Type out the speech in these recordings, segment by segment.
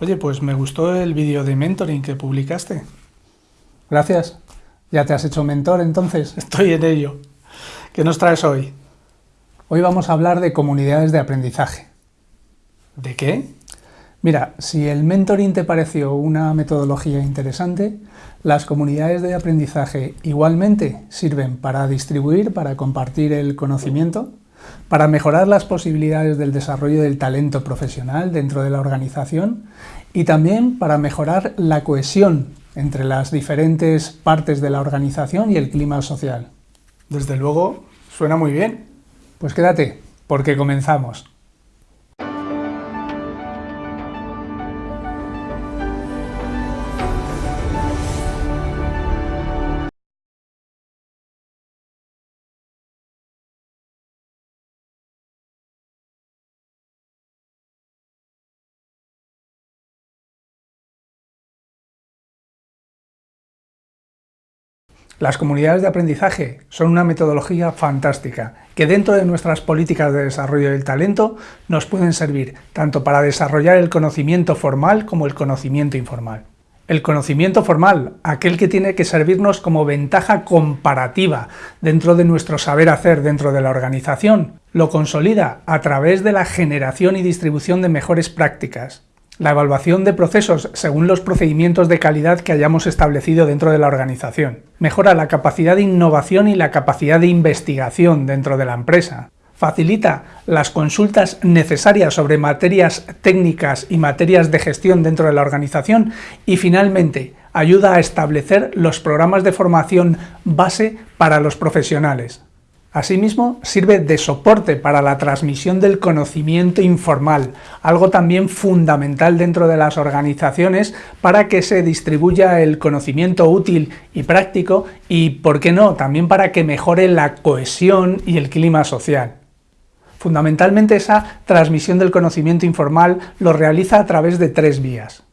Oye, pues me gustó el vídeo de mentoring que publicaste. Gracias. ¿Ya te has hecho mentor entonces? Estoy en ello. ¿Qué nos traes hoy? Hoy vamos a hablar de comunidades de aprendizaje. ¿De qué? Mira, si el mentoring te pareció una metodología interesante, las comunidades de aprendizaje igualmente sirven para distribuir, para compartir el conocimiento, para mejorar las posibilidades del desarrollo del talento profesional dentro de la organización y también para mejorar la cohesión entre las diferentes partes de la organización y el clima social. Desde luego, suena muy bien. Pues quédate, porque comenzamos. Las comunidades de aprendizaje son una metodología fantástica que dentro de nuestras políticas de desarrollo del talento nos pueden servir tanto para desarrollar el conocimiento formal como el conocimiento informal. El conocimiento formal, aquel que tiene que servirnos como ventaja comparativa dentro de nuestro saber hacer dentro de la organización, lo consolida a través de la generación y distribución de mejores prácticas, la evaluación de procesos según los procedimientos de calidad que hayamos establecido dentro de la organización. Mejora la capacidad de innovación y la capacidad de investigación dentro de la empresa. Facilita las consultas necesarias sobre materias técnicas y materias de gestión dentro de la organización y finalmente ayuda a establecer los programas de formación base para los profesionales. Asimismo, sirve de soporte para la transmisión del conocimiento informal, algo también fundamental dentro de las organizaciones para que se distribuya el conocimiento útil y práctico y, por qué no, también para que mejore la cohesión y el clima social. Fundamentalmente esa transmisión del conocimiento informal lo realiza a través de tres vías.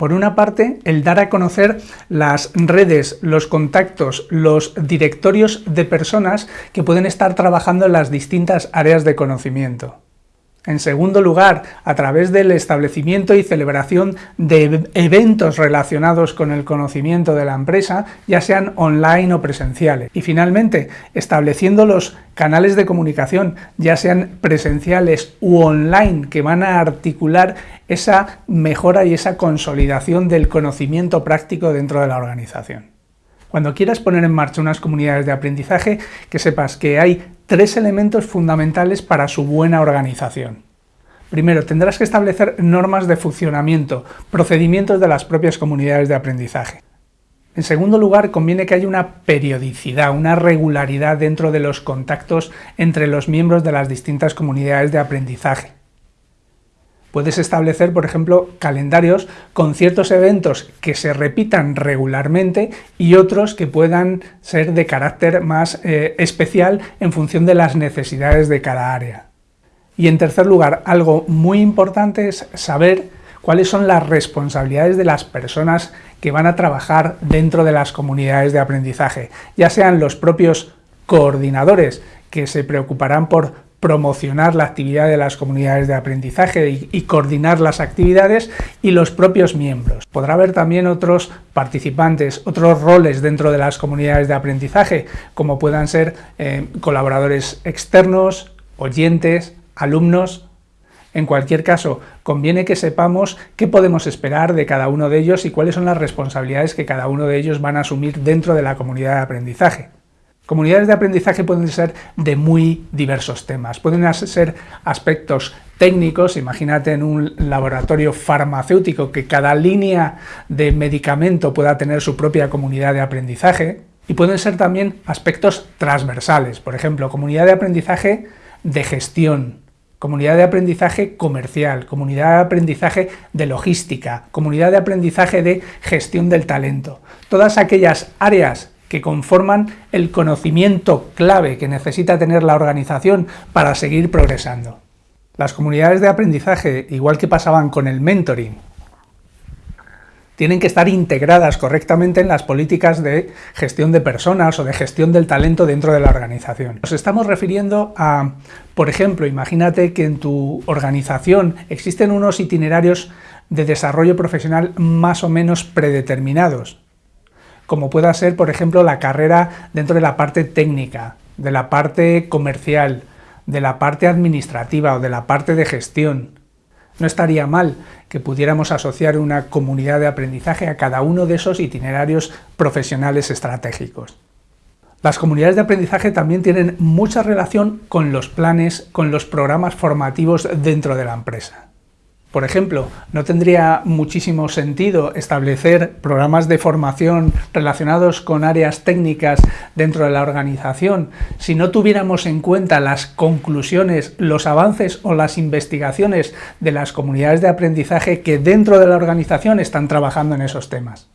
Por una parte, el dar a conocer las redes, los contactos, los directorios de personas que pueden estar trabajando en las distintas áreas de conocimiento. En segundo lugar, a través del establecimiento y celebración de eventos relacionados con el conocimiento de la empresa, ya sean online o presenciales. Y finalmente, estableciendo los canales de comunicación, ya sean presenciales u online, que van a articular esa mejora y esa consolidación del conocimiento práctico dentro de la organización. Cuando quieras poner en marcha unas comunidades de aprendizaje, que sepas que hay tres elementos fundamentales para su buena organización. Primero, tendrás que establecer normas de funcionamiento, procedimientos de las propias comunidades de aprendizaje. En segundo lugar, conviene que haya una periodicidad, una regularidad dentro de los contactos entre los miembros de las distintas comunidades de aprendizaje. Puedes establecer, por ejemplo, calendarios con ciertos eventos que se repitan regularmente y otros que puedan ser de carácter más eh, especial en función de las necesidades de cada área. Y en tercer lugar, algo muy importante es saber cuáles son las responsabilidades de las personas que van a trabajar dentro de las comunidades de aprendizaje, ya sean los propios coordinadores que se preocuparán por promocionar la actividad de las comunidades de aprendizaje y, coordinar las actividades y los propios miembros. Podrá haber también otros participantes, otros roles dentro de las comunidades de aprendizaje, como puedan ser eh, colaboradores externos, oyentes, alumnos, en cualquier caso, conviene que sepamos qué podemos esperar de cada uno de ellos y cuáles son las responsabilidades que cada uno de ellos van a asumir dentro de la comunidad de aprendizaje. Comunidades de aprendizaje pueden ser de muy diversos temas, pueden ser aspectos técnicos, imagínate en un laboratorio farmacéutico que cada línea de medicamento pueda tener su propia comunidad de aprendizaje, y pueden ser también aspectos transversales, por ejemplo, comunidad de aprendizaje de gestión, comunidad de aprendizaje comercial, comunidad de aprendizaje de logística, comunidad de aprendizaje de gestión del talento. Todas aquellas áreas que conforman el conocimiento clave que necesita tener la organización para seguir progresando. Las comunidades de aprendizaje, igual que pasaban con el mentoring, tienen que estar integradas correctamente en las políticas de gestión de personas o de gestión del talento dentro de la organización. Nos estamos refiriendo a, por ejemplo, imagínate que en tu organización existen unos itinerarios de desarrollo profesional más o menos predeterminados, como pueda ser, por ejemplo, la carrera dentro de la parte técnica, de la parte comercial, de la parte administrativa o de la parte de gestión. No estaría mal que pudiéramos asociar una comunidad de aprendizaje a cada uno de esos itinerarios profesionales estratégicos. Las comunidades de aprendizaje también tienen mucha relación con los planes, con los programas formativos dentro de la empresa. Por ejemplo, no tendría muchísimo sentido establecer programas de formación relacionados con áreas técnicas dentro de la organización si no tuviéramos en cuenta las conclusiones, los avances o las investigaciones de las comunidades de aprendizaje que dentro de la organización están trabajando en esos temas.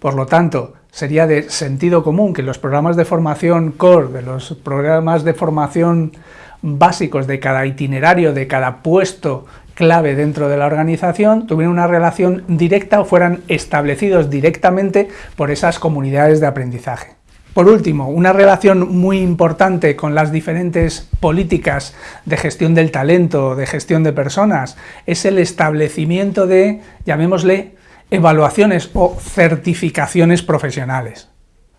Por lo tanto, sería de sentido común que los programas de formación core, de los programas de formación básicos de cada itinerario, de cada puesto clave dentro de la organización tuvieran una relación directa o fueran establecidos directamente por esas comunidades de aprendizaje. Por último, una relación muy importante con las diferentes políticas de gestión del talento, de gestión de personas, es el establecimiento de, llamémosle, evaluaciones o certificaciones profesionales.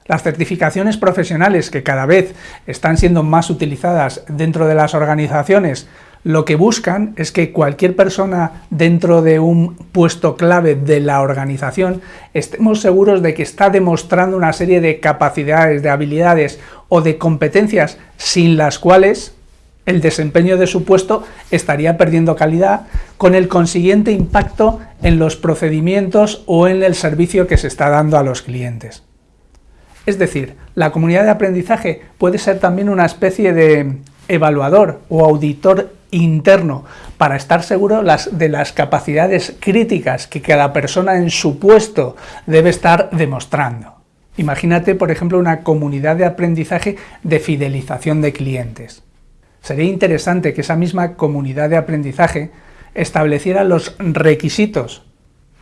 Las certificaciones profesionales que cada vez están siendo más utilizadas dentro de las organizaciones lo que buscan es que cualquier persona dentro de un puesto clave de la organización estemos seguros de que está demostrando una serie de capacidades, de habilidades o de competencias sin las cuales el desempeño de su puesto estaría perdiendo calidad con el consiguiente impacto en los procedimientos o en el servicio que se está dando a los clientes. Es decir, la comunidad de aprendizaje puede ser también una especie de evaluador o auditor interno para estar seguro de las capacidades críticas que cada persona en su puesto debe estar demostrando. Imagínate, por ejemplo, una comunidad de aprendizaje de fidelización de clientes. Sería interesante que esa misma comunidad de aprendizaje estableciera los requisitos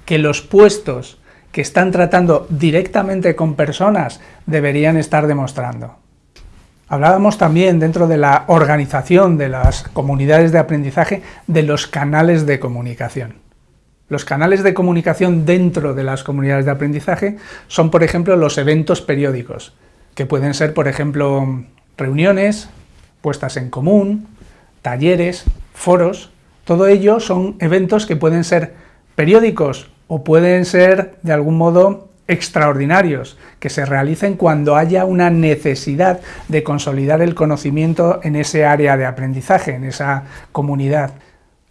que los puestos que están tratando directamente con personas deberían estar demostrando. Hablábamos también dentro de la organización de las comunidades de aprendizaje de los canales de comunicación. Los canales de comunicación dentro de las comunidades de aprendizaje son, por ejemplo, los eventos periódicos, que pueden ser, por ejemplo, reuniones, puestas en común, talleres, foros, todo ello son eventos que pueden ser periódicos o pueden ser, de algún modo, extraordinarios que se realicen cuando haya una necesidad de consolidar el conocimiento en ese área de aprendizaje, en esa comunidad.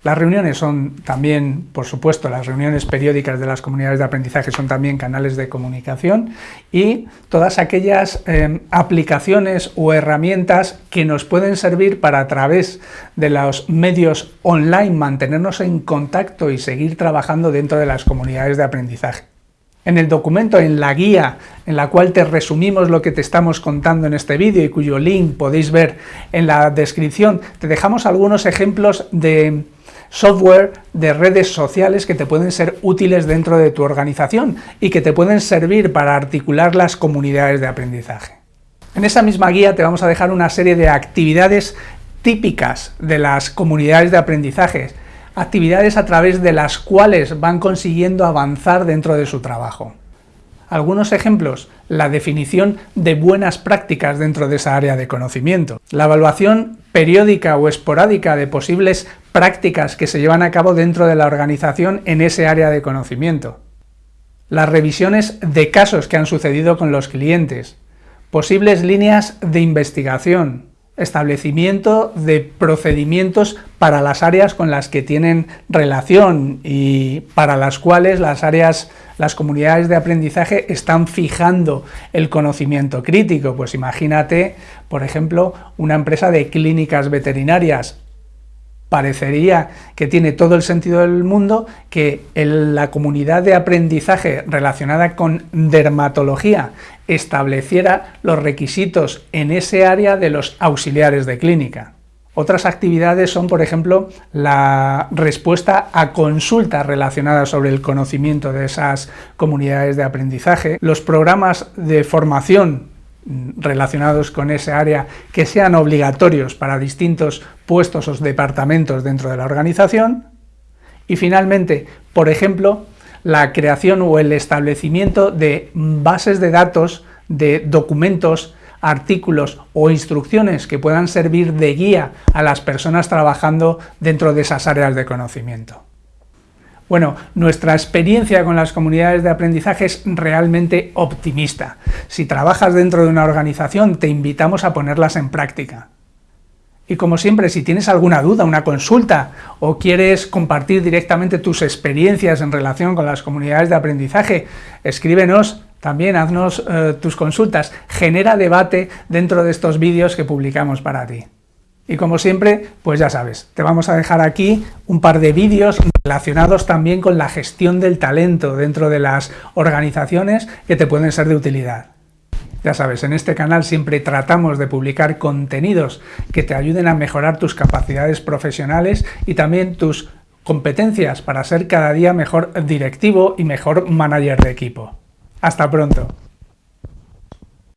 Las reuniones son también, por supuesto, las reuniones periódicas de las comunidades de aprendizaje son también canales de comunicación y todas aquellas eh, aplicaciones o herramientas que nos pueden servir para a través de los medios online mantenernos en contacto y seguir trabajando dentro de las comunidades de aprendizaje. En el documento, en la guía en la cual te resumimos lo que te estamos contando en este vídeo y cuyo link podéis ver en la descripción, te dejamos algunos ejemplos de software de redes sociales que te pueden ser útiles dentro de tu organización y que te pueden servir para articular las comunidades de aprendizaje. En esa misma guía te vamos a dejar una serie de actividades típicas de las comunidades de aprendizaje actividades a través de las cuales van consiguiendo avanzar dentro de su trabajo. Algunos ejemplos, la definición de buenas prácticas dentro de esa área de conocimiento, la evaluación periódica o esporádica de posibles prácticas que se llevan a cabo dentro de la organización en ese área de conocimiento, las revisiones de casos que han sucedido con los clientes, posibles líneas de investigación, establecimiento de procedimientos para las áreas con las que tienen relación y para las cuales las áreas, las comunidades de aprendizaje están fijando el conocimiento crítico. Pues imagínate, por ejemplo, una empresa de clínicas veterinarias parecería que tiene todo el sentido del mundo que la comunidad de aprendizaje relacionada con dermatología estableciera los requisitos en ese área de los auxiliares de clínica. Otras actividades son, por ejemplo, la respuesta a consultas relacionadas sobre el conocimiento de esas comunidades de aprendizaje, los programas de formación relacionados con ese área que sean obligatorios para distintos puestos o departamentos dentro de la organización y finalmente, por ejemplo, la creación o el establecimiento de bases de datos de documentos artículos o instrucciones que puedan servir de guía a las personas trabajando dentro de esas áreas de conocimiento. Bueno, nuestra experiencia con las comunidades de aprendizaje es realmente optimista. Si trabajas dentro de una organización, te invitamos a ponerlas en práctica. Y como siempre, si tienes alguna duda, una consulta, o quieres compartir directamente tus experiencias en relación con las comunidades de aprendizaje, escríbenos también haznos eh, tus consultas, genera debate dentro de estos vídeos que publicamos para ti. Y como siempre, pues ya sabes, te vamos a dejar aquí un par de vídeos relacionados también con la gestión del talento dentro de las organizaciones que te pueden ser de utilidad. Ya sabes, en este canal siempre tratamos de publicar contenidos que te ayuden a mejorar tus capacidades profesionales y también tus competencias para ser cada día mejor directivo y mejor manager de equipo. Hasta pronto.